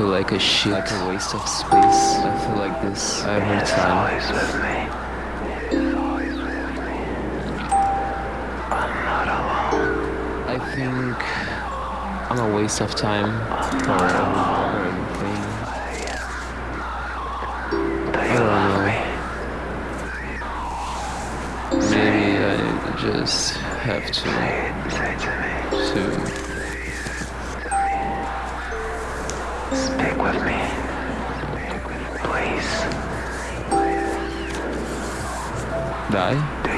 Feel like a shit? Like a waste of space? I feel like this every time. I think I'm a waste of time for everything. I don't know. Maybe I just have to Please. die.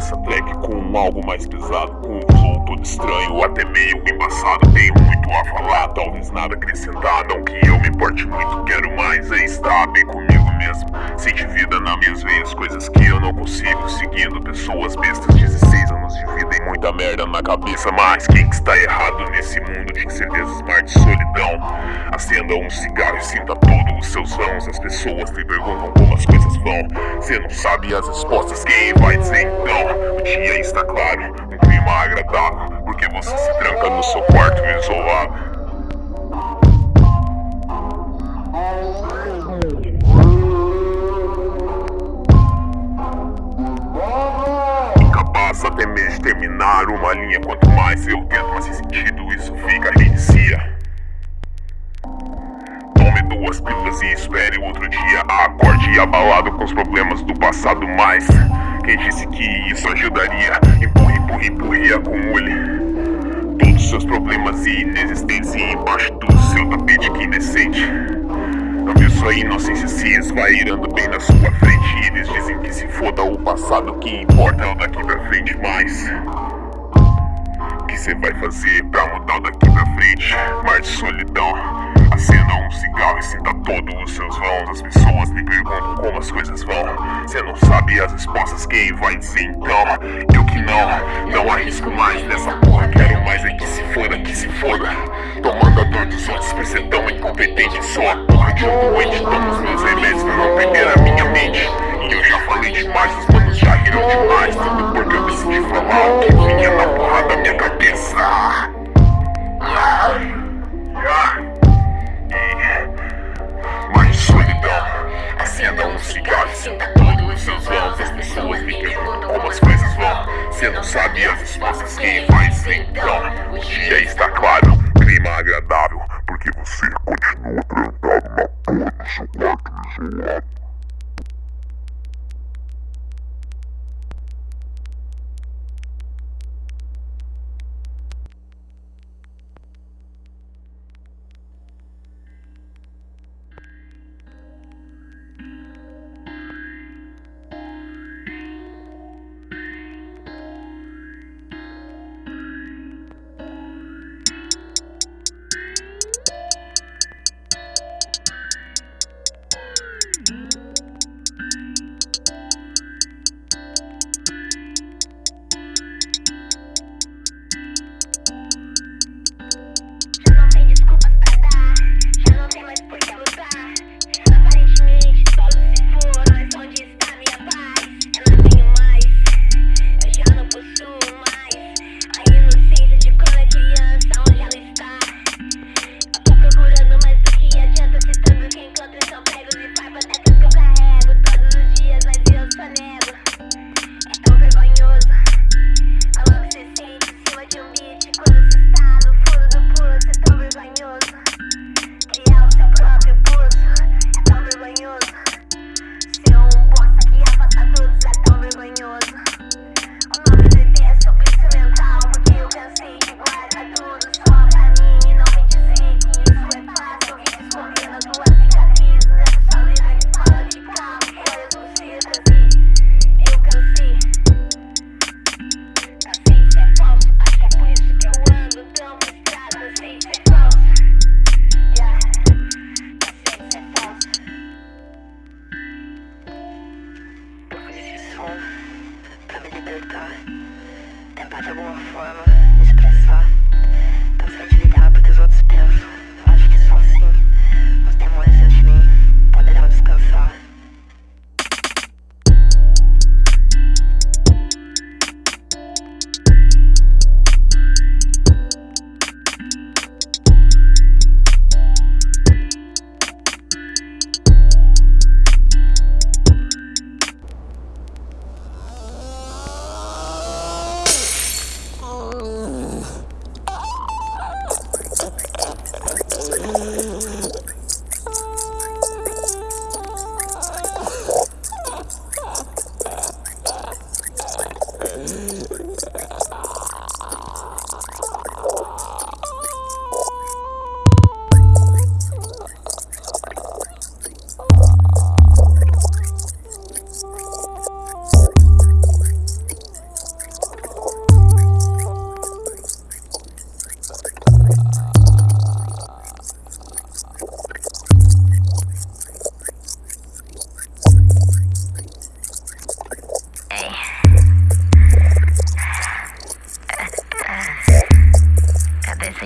Nessa track com algo mais pesado Com um flow todo estranho, até meio embaçado Tenho muito a falar, talvez nada acrescentar Não que eu me importe muito, quero mais é estar bem comigo mesmo Sente vida nas minhas veias, coisas que eu não consigo Seguindo pessoas bestas, 16 anos de vida E muita merda na cabeça Mas quem que está errado nesse mundo? De incertezas, mar de solidão Acenda um cigarro e sinta todos os seus vãos As pessoas te perguntam como as coisas vão. Você não sabe as respostas, quem vai dizer então? O dia está claro, um clima agradável Porque você se tranca no seu quarto isolado. Incapaz até mesmo de terminar uma linha Quanto mais eu tento, mais sentido isso fica reinicia Duas pílulas e espere outro dia. Acorde abalado com os problemas do passado Mas quem disse que isso ajudaria? Empurre, empurre, empurre e acumule Todos os seus problemas e Embaixo do seu tapete que indecente. Não viu sua inocência se esvairando bem na sua frente. Eles dizem que se foda o passado Que importa é o daqui pra frente Mas que você vai fazer pra mudar daqui pra frente? Mar de solidão Acenda um cigarro e sinta todos os seus vãos As pessoas me perguntam como as coisas vão. Você não sabe as respostas, quem vai dizer então? Eu que não, não arrisco mais nessa porra. Quero mais é que se foda, que se foda. Tomando a dor dos outros por ser tão incompetente Sou a porra. De um doente, tomo os meus remédios pra não perder a minha mente. E eu já falei demais, os manos já riram demais. Tudo porque eu decidi falar que vinha na porra da minha cabeça respostas, quem faz então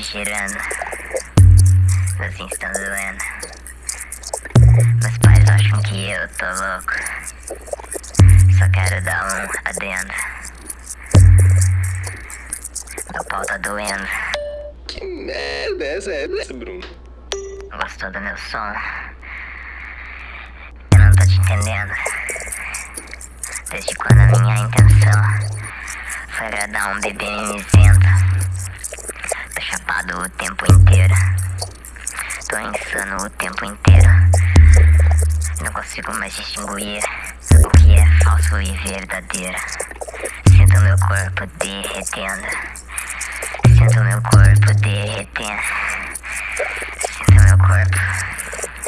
girando, assim estão doendo. Meus pais acham que eu tô louco. Só quero dar um adendo. Meu pau tá doendo. Que merda é essa? É essa, Bruno? Gostou do meu som? Eu não tô te entendendo. Desde quando a minha intenção foi agradar um bebê mimizento. Chapado o tempo inteiro. Tô insano o tempo inteiro. Não consigo mais distinguir o que é falso e verdadeiro. Sinto meu corpo derretendo. Sinto meu corpo derretendo. Sinto meu corpo.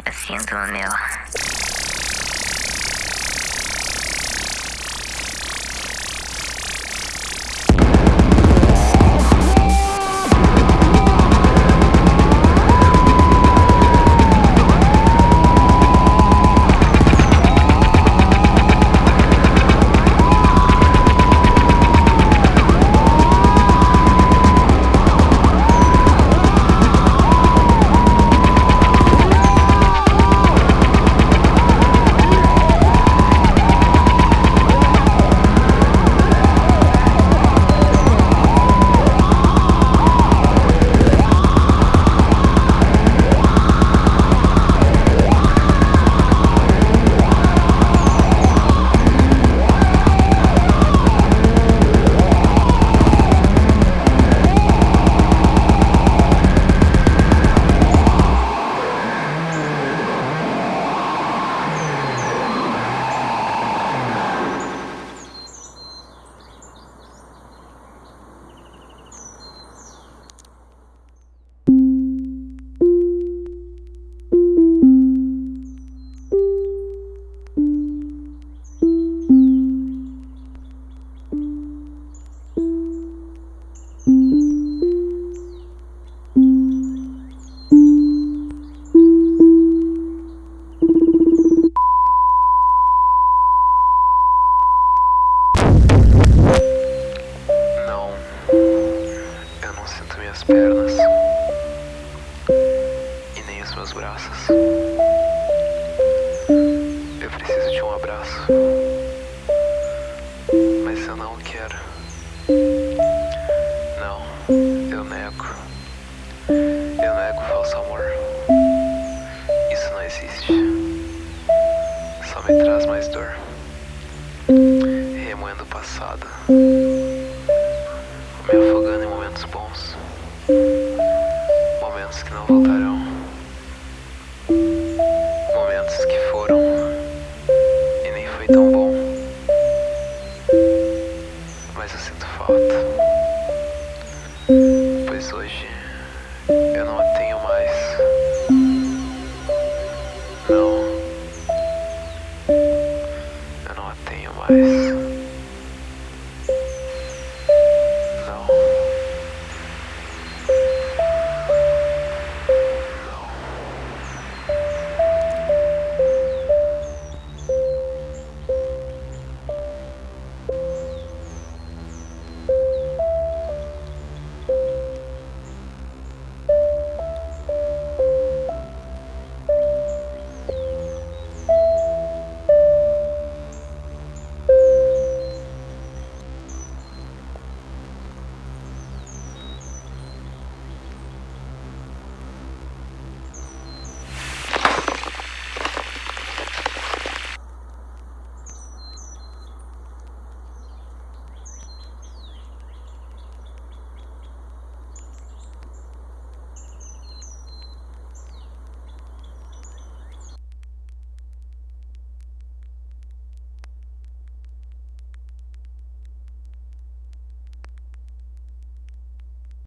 Eu sinto o meu. Eu preciso de um abraço, mas eu não quero. Não, eu nego. Eu nego o falso amor. Isso não existe. Só me traz mais dor. Remoendo o passado me afogando em momentos bons, momentos que não voltarão, ar.